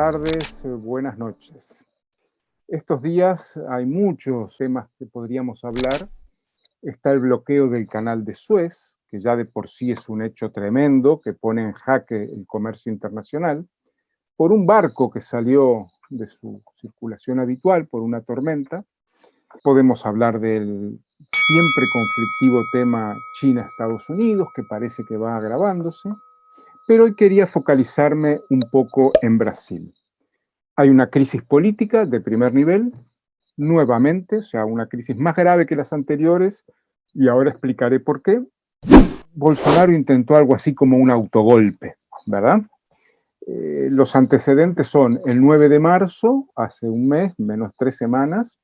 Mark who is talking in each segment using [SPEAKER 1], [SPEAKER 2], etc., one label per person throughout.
[SPEAKER 1] tardes, eh, buenas noches. Estos días hay muchos temas que podríamos hablar. Está el bloqueo del canal de Suez, que ya de por sí es un hecho tremendo, que pone en jaque el comercio internacional, por un barco que salió de su circulación habitual por una tormenta. Podemos hablar del siempre conflictivo tema China-Estados Unidos, que parece que va agravándose pero hoy quería focalizarme un poco en Brasil. Hay una crisis política de primer nivel, nuevamente, o sea, una crisis más grave que las anteriores, y ahora explicaré por qué. Bolsonaro intentó algo así como un autogolpe, ¿verdad? Eh, los antecedentes son el 9 de marzo, hace un mes, menos tres semanas,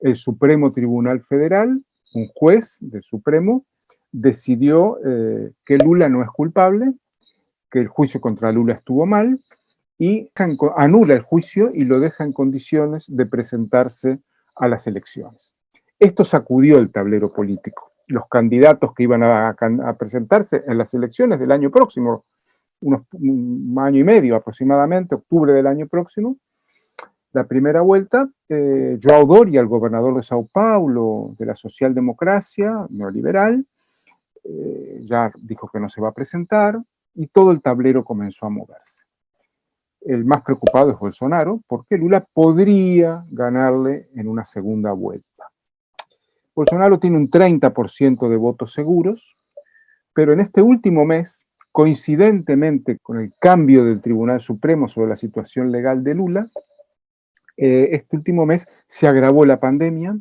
[SPEAKER 1] el Supremo Tribunal Federal, un juez del Supremo, decidió eh, que Lula no es culpable, que el juicio contra Lula estuvo mal y anula el juicio y lo deja en condiciones de presentarse a las elecciones. Esto sacudió el tablero político. Los candidatos que iban a, presentarse en las elecciones del año próximo, un año y medio aproximadamente, octubre del año próximo, la primera vuelta, eh, Joao Doria, el gobernador de Sao Paulo, de la socialdemocracia neoliberal, eh, ya dijo que no se va a presentar, y todo el tablero comenzó a moverse. El más preocupado es Bolsonaro, porque Lula podría ganarle en una segunda vuelta. Bolsonaro tiene un 30% de votos seguros, pero en este último mes, coincidentemente con el cambio del Tribunal Supremo sobre la situación legal de Lula, eh, este último mes se agravó la pandemia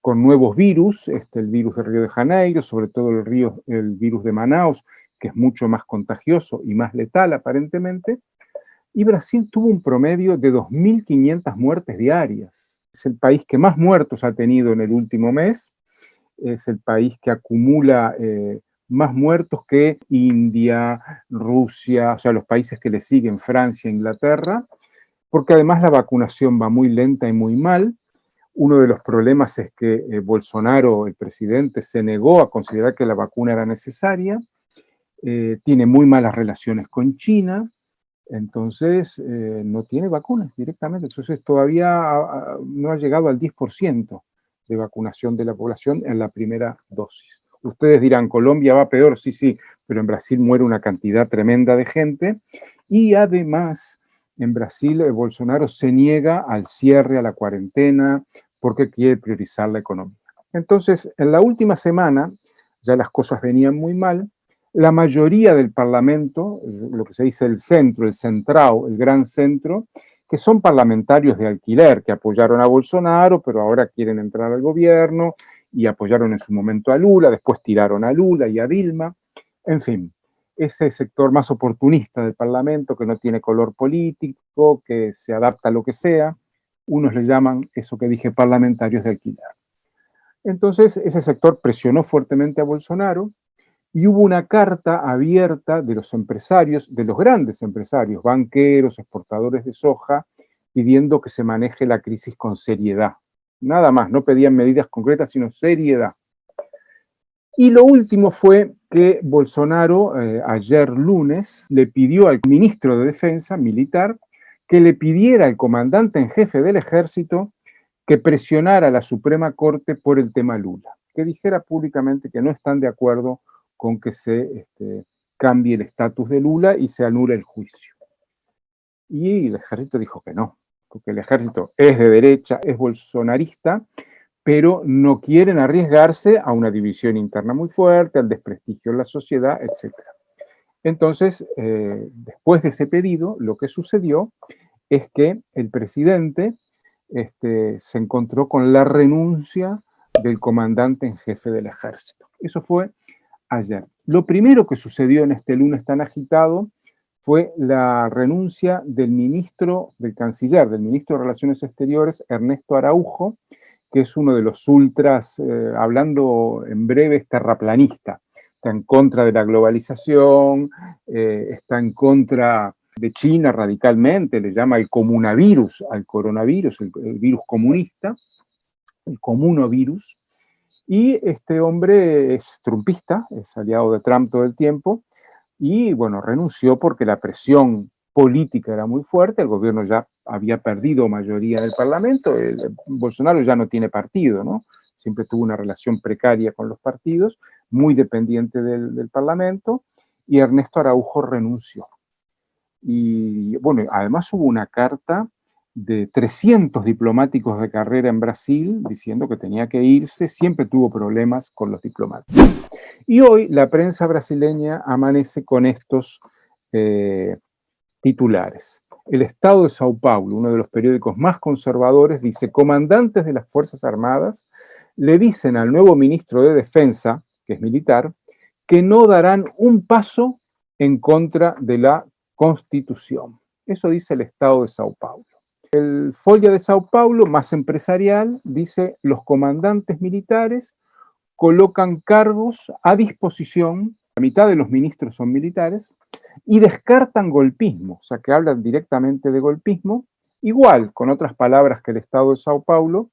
[SPEAKER 1] con nuevos virus, este, el virus de Río de Janeiro, sobre todo el, río, el virus de Manaus, que es mucho más contagioso y más letal aparentemente, y Brasil tuvo un promedio de 2.500 muertes diarias. Es el país que más muertos ha tenido en el último mes, es el país que acumula eh, más muertos que India, Rusia, o sea, los países que le siguen, Francia, Inglaterra, porque además la vacunación va muy lenta y muy mal. Uno de los problemas es que eh, Bolsonaro, el presidente, se negó a considerar que la vacuna era necesaria, eh, tiene muy malas relaciones con China, entonces eh, no tiene vacunas directamente. Entonces todavía no ha llegado al 10% de vacunación de la población en la primera dosis. Ustedes dirán, Colombia va peor, sí, sí, pero en Brasil muere una cantidad tremenda de gente y además en Brasil eh, Bolsonaro se niega al cierre, a la cuarentena, porque quiere priorizar la economía. Entonces, en la última semana ya las cosas venían muy mal, la mayoría del Parlamento, lo que se dice el centro, el centrado, el gran centro, que son parlamentarios de alquiler, que apoyaron a Bolsonaro, pero ahora quieren entrar al gobierno, y apoyaron en su momento a Lula, después tiraron a Lula y a Dilma, en fin, ese sector más oportunista del Parlamento, que no tiene color político, que se adapta a lo que sea, unos le llaman eso que dije parlamentarios de alquiler. Entonces, ese sector presionó fuertemente a Bolsonaro, y hubo una carta abierta de los empresarios, de los grandes empresarios, banqueros, exportadores de soja, pidiendo que se maneje la crisis con seriedad. Nada más, no pedían medidas concretas, sino seriedad. Y lo último fue que Bolsonaro, eh, ayer lunes, le pidió al ministro de Defensa militar que le pidiera al comandante en jefe del ejército que presionara a la Suprema Corte por el tema Lula, que dijera públicamente que no están de acuerdo con que se este, cambie el estatus de Lula y se anule el juicio. Y el ejército dijo que no, porque el ejército es de derecha, es bolsonarista, pero no quieren arriesgarse a una división interna muy fuerte, al desprestigio en la sociedad, etc. Entonces, eh, después de ese pedido, lo que sucedió es que el presidente este, se encontró con la renuncia del comandante en jefe del ejército. Eso fue ayer. Lo primero que sucedió en este lunes tan agitado fue la renuncia del ministro, del canciller, del ministro de Relaciones Exteriores, Ernesto Araujo, que es uno de los ultras, eh, hablando en breve, terraplanista. Está en contra de la globalización, eh, está en contra de China radicalmente, le llama el comunavirus al coronavirus, el, el virus comunista, el comunovirus, y este hombre es trumpista, es aliado de Trump todo el tiempo, y bueno, renunció porque la presión política era muy fuerte, el gobierno ya había perdido mayoría en el Parlamento, el, Bolsonaro ya no tiene partido, ¿no? Siempre tuvo una relación precaria con los partidos, muy dependiente del, del Parlamento, y Ernesto Araujo renunció. Y bueno, además hubo una carta de 300 diplomáticos de carrera en Brasil diciendo que tenía que irse, siempre tuvo problemas con los diplomáticos. Y hoy la prensa brasileña amanece con estos eh, titulares. El Estado de Sao Paulo, uno de los periódicos más conservadores, dice, comandantes de las Fuerzas Armadas le dicen al nuevo ministro de Defensa, que es militar, que no darán un paso en contra de la Constitución. Eso dice el Estado de Sao Paulo. El Folla de Sao Paulo, más empresarial, dice los comandantes militares colocan cargos a disposición, la mitad de los ministros son militares, y descartan golpismo, o sea que hablan directamente de golpismo, igual, con otras palabras que el Estado de Sao Paulo,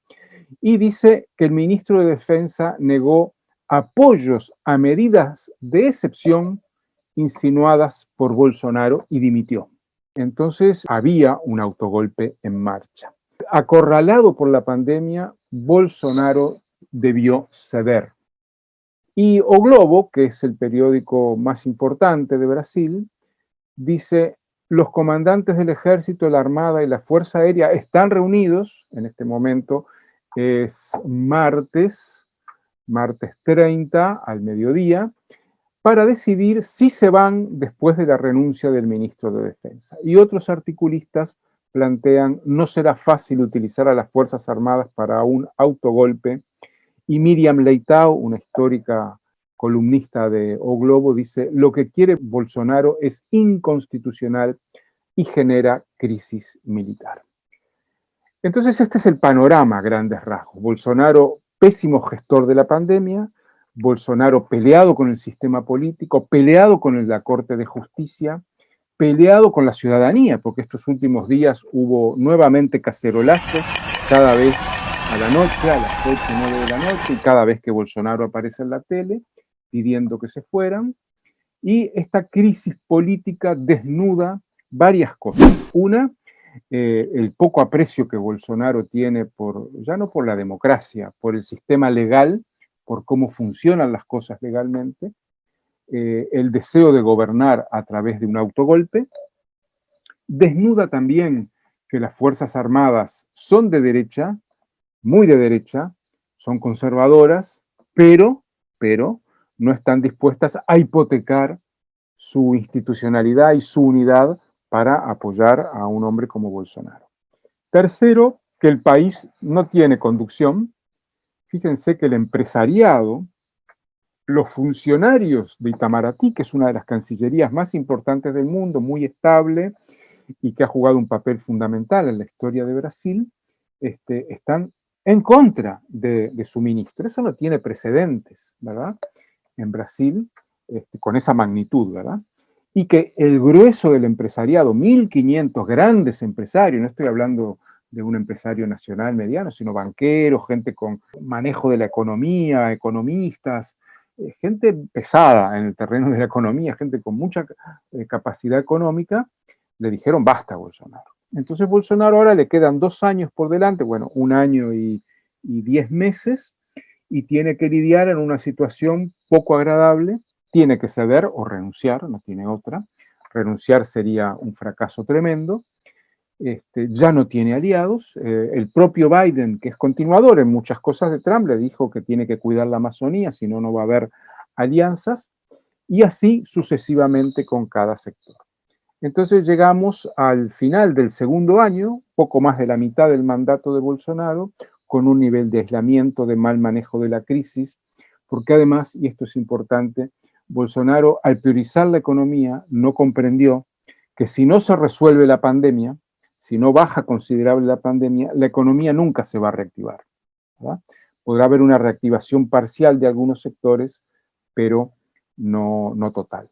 [SPEAKER 1] y dice que el ministro de Defensa negó apoyos a medidas de excepción insinuadas por Bolsonaro y dimitió. Entonces había un autogolpe en marcha. Acorralado por la pandemia, Bolsonaro debió ceder. Y O Globo, que es el periódico más importante de Brasil, dice, los comandantes del ejército, la armada y la fuerza aérea están reunidos, en este momento es martes, martes 30 al mediodía, para decidir si se van después de la renuncia del ministro de Defensa. Y otros articulistas plantean no será fácil utilizar a las Fuerzas Armadas para un autogolpe, y Miriam Leitao, una histórica columnista de O Globo, dice, lo que quiere Bolsonaro es inconstitucional y genera crisis militar. Entonces este es el panorama grandes rasgos. Bolsonaro, pésimo gestor de la pandemia, Bolsonaro peleado con el sistema político, peleado con la Corte de Justicia, peleado con la ciudadanía, porque estos últimos días hubo nuevamente cacerolazos, cada vez a la noche, a las 8 o 9 de la noche, y cada vez que Bolsonaro aparece en la tele, pidiendo que se fueran, y esta crisis política desnuda varias cosas. Una, eh, el poco aprecio que Bolsonaro tiene por, ya no por la democracia, por el sistema legal, por cómo funcionan las cosas legalmente, eh, el deseo de gobernar a través de un autogolpe, desnuda también que las Fuerzas Armadas son de derecha, muy de derecha, son conservadoras, pero, pero no están dispuestas a hipotecar su institucionalidad y su unidad para apoyar a un hombre como Bolsonaro. Tercero, que el país no tiene conducción, fíjense que el empresariado, los funcionarios de Itamaraty, que es una de las cancillerías más importantes del mundo, muy estable y que ha jugado un papel fundamental en la historia de Brasil, este, están en contra de, su ministro. Eso no tiene precedentes, ¿verdad? En Brasil, este, con esa magnitud, ¿verdad? Y que el grueso del empresariado, 1.500 grandes empresarios, no estoy hablando de un empresario nacional mediano, sino banqueros, gente con manejo de la economía, economistas, eh, gente pesada en el terreno de la economía, gente con mucha eh, capacidad económica, le dijeron basta Bolsonaro. Entonces Bolsonaro ahora le quedan dos años por delante, bueno, un año y, y diez meses, y tiene que lidiar en una situación poco agradable, tiene que ceder o renunciar, no tiene otra, renunciar sería un fracaso tremendo, este, ya no tiene aliados. Eh, el propio Biden, que es continuador en muchas cosas de Trump, le dijo que tiene que cuidar la Amazonía, si no, no va a haber alianzas, y así sucesivamente con cada sector. Entonces llegamos al final del segundo año, poco más de la mitad del mandato de Bolsonaro, con un nivel de aislamiento, de mal manejo de la crisis, porque además, y esto es importante, Bolsonaro al priorizar la economía no comprendió que si no se resuelve la pandemia, si no baja considerable la pandemia, la economía nunca se va a reactivar. Podrá haber una reactivación parcial de algunos sectores, pero no, no total.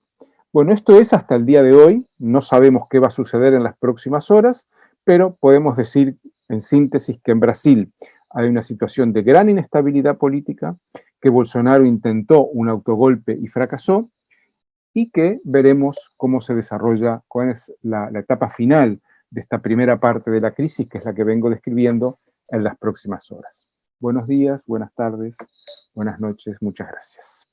[SPEAKER 1] Bueno, esto es hasta el día de hoy, no sabemos qué va a suceder en las próximas horas, pero podemos decir en síntesis que en Brasil hay una situación de gran inestabilidad política, que Bolsonaro intentó un autogolpe y fracasó, y que veremos cómo se desarrolla, cuál es la, la etapa final de esta primera parte de la crisis, que es la que vengo describiendo en las próximas horas. Buenos días, buenas tardes, buenas noches, muchas gracias.